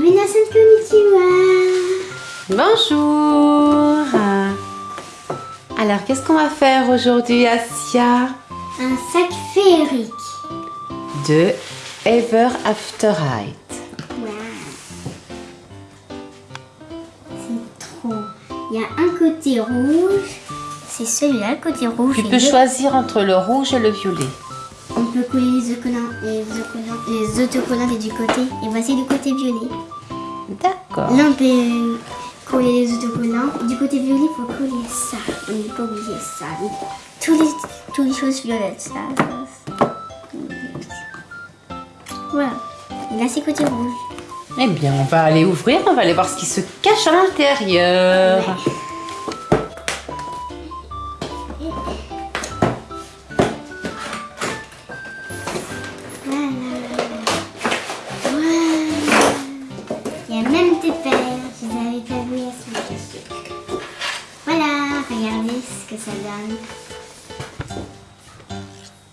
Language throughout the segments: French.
Minasan konnichiwa. Bonjour Alors, qu'est-ce qu'on va faire aujourd'hui, Asia? Un sac féerique. De Ever After Height. C'est trop. Il y a un côté rouge. C'est celui-là, le côté rouge. Tu peux choisir entre le rouge et le violet. On peut coller les autocollants, les autocollants, les autocollants du côté. Et voici du côté violet. D'accord. Là, on peut coller les autocollants. Du côté violet, il faut coller ça. On n'est pas obligé ça. Tous les, toutes les choses violettes, ça. ça, ça. Voilà. Et là, c'est côté rouge. Eh bien, on va aller ouvrir, on va aller voir ce qui se cache à l'intérieur.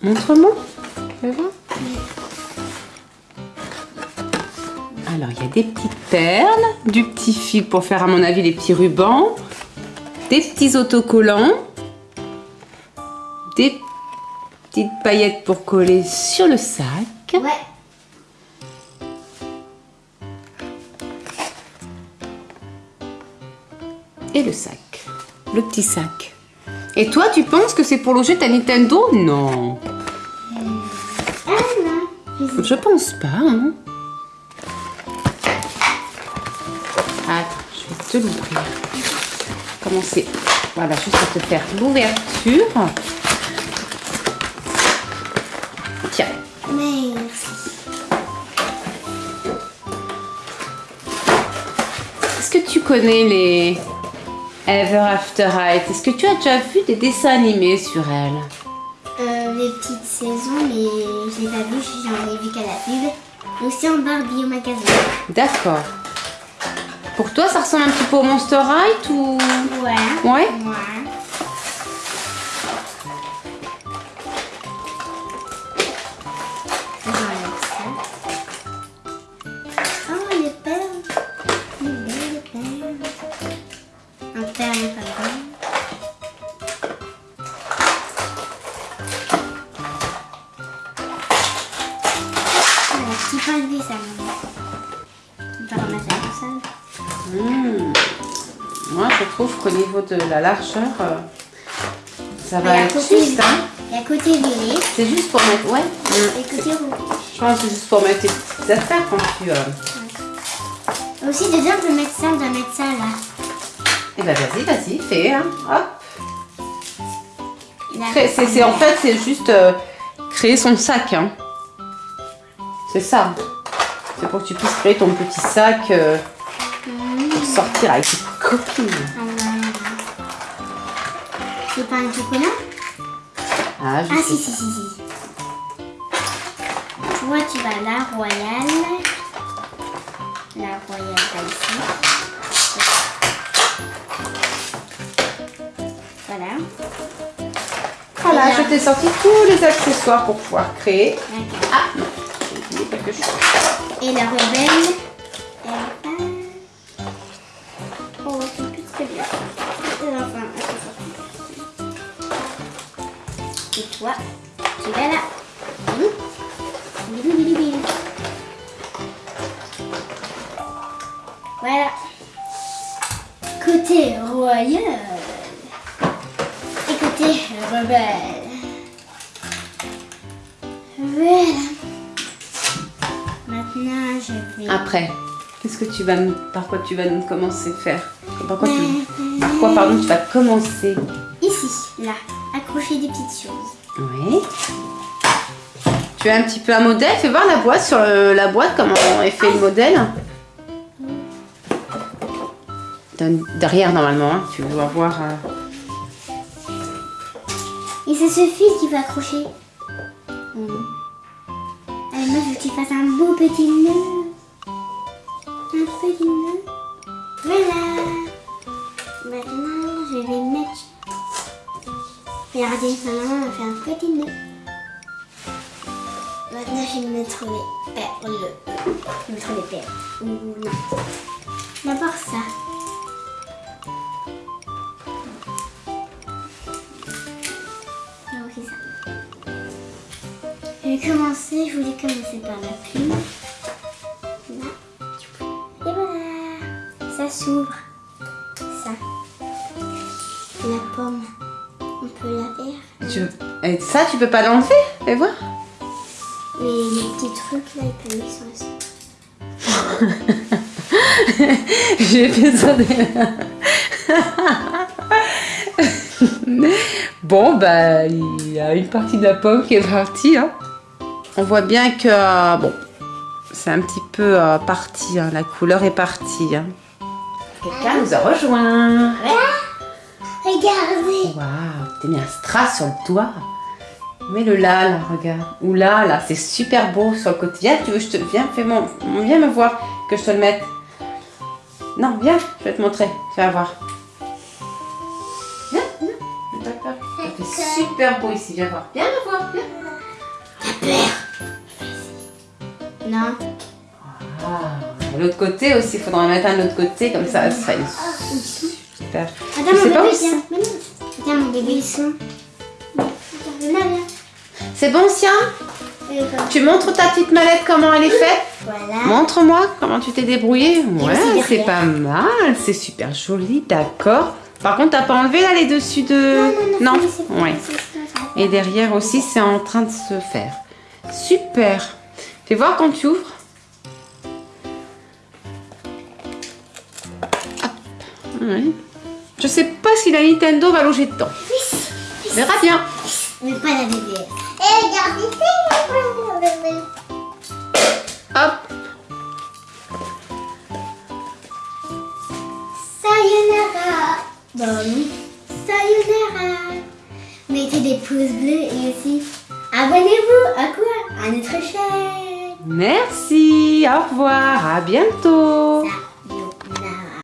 Montre-moi. Tu veux voir Alors, il y a des petites perles, du petit fil pour faire, à mon avis, les petits rubans, des petits autocollants, des petites paillettes pour coller sur le sac. Ouais. et le sac. Le petit sac. Et toi, tu penses que c'est pour loger ta Nintendo? Non. Je pense pas. Hein. Attends, je vais te l'ouvrir. Commencer. Voilà, juste pour te faire l'ouverture. Tiens. Merci. Est-ce que tu connais les Ever After Height Est-ce que tu as déjà vu des dessins animés sur elles Euh, les petites saisons, mais je l'ai pas vu, j'en ai vu qu'à la pub. Aussi en Barbie au magasin. D'accord. Pour toi, ça ressemble un petit peu au Monster Height ou Ouais. Ouais. Ouais. Hmm. Moi, je trouve qu'au niveau de la largeur, euh, ça va être juste. Hein Il y a côté violet c'est juste pour mettre. Ouais. Hmm. et côté rouge. Je pense que c'est juste pour mettre tes petites affaires quand tu. Euh... Aussi, dedans, on peut mettre ça, doit mettre ça là. Eh ben, vas-y, vas-y, fais. Hein. Hop. C'est- en fait, c'est juste euh, créer son sac. Hein. C'est ça. C'est pour que tu puisses créer ton petit sac euh, pour sortir avec tes copines. Ah. C'est pas un chocolat? Ah, je Ah, sais si, si, si, si. Toi, tu vas à la royale. La royale, pas ici. Voilà. Voilà, je t'ai sorti tous les accessoires pour pouvoir créer. Ah quelque chose. Et la rebelle, elle va... Oh, c'est plus très bien. Et enfin, elle. Et toi, tu vas là. Bili. Voilà. Côté royal. Et côté rebelle. Voilà. Maintenant, je vais... Après, qu'est-ce que tu vas nous, par quoi tu vas nous commencer à faire? Par quoi, tu, par quoi pardon, tu vas commencer? Ici, là, accrocher des petites choses. Oui. Tu as un petit peu un modèle? Fais voir la boîte sur le- la boîte comment est fait le modèle. Derrière normalement, hein, tu vas voir. euh, Et c'est ce fil qui va accrocher. Mhm. Tu fasses un beau petit nœud. Un petit nœud. Voilà. Maintenant, je vais mettre... Regardez, maman va faire un petit nœud. Maintenant, je vais mettre les... Vais mettre les perles. Ou. D'abord ça. Commencer, je voulais commencer par la plume. Là. Et voilà. Ça s'ouvre. Ça. La pomme. On peut la faire. Tu... Et ça, tu peux pas l'enlever Fais voir. Mais les petits trucs là, ils peuvent changer. J'ai fait ça Bon, bah, il y a une partie de la pomme qui est partie. Hein. On voit bien que, euh, bon, c'est un petit peu euh, parti. hein, La couleur est partie. hein. Quelqu'un nous a rejoint. Regardez. Waouh, t'as mis un strass sur le doigt. Mets-le là, là, regarde. Ou là, là, c'est super beau sur le côté. Viens, tu veux, je te... Viens, fais mon... Viens me voir que je te le mette. Non, viens, je vais te montrer. Tu vas voir. Viens, viens. Peur. Ça fait super beau ici, viens voir. Viens me voir, viens. Non. Ah, l'autre côté aussi, il faudra en mettre un de l'autre côté, comme ça, ça super. Attends, mon pas bébé, viens. Non. Mon bébé, ils sont. C'est bon, comme- Tu montres ta petite mallette, comment elle est faite? Voilà. Montre-moi comment tu t'es débrouillé. Ouais, c'est pas mal, c'est super joli, d'accord. Par contre, t'as pas enlevé là les dessus de. Non, non, non. c'est- ouais. Et derrière aussi, c'est en train de se faire. Super. Fais voir quand tu ouvres. Hop. Ouais. Je sais pas si la Nintendo va loger dedans. On verra bien. Mais pas la bébé. Et c'est mon bébé. Hop. Sayonara. Bon, sayonara. Mettez des pouces bleus et aussi abonnez-vous à quoi? À notre chaîne. Merci. Au revoir. À bientôt.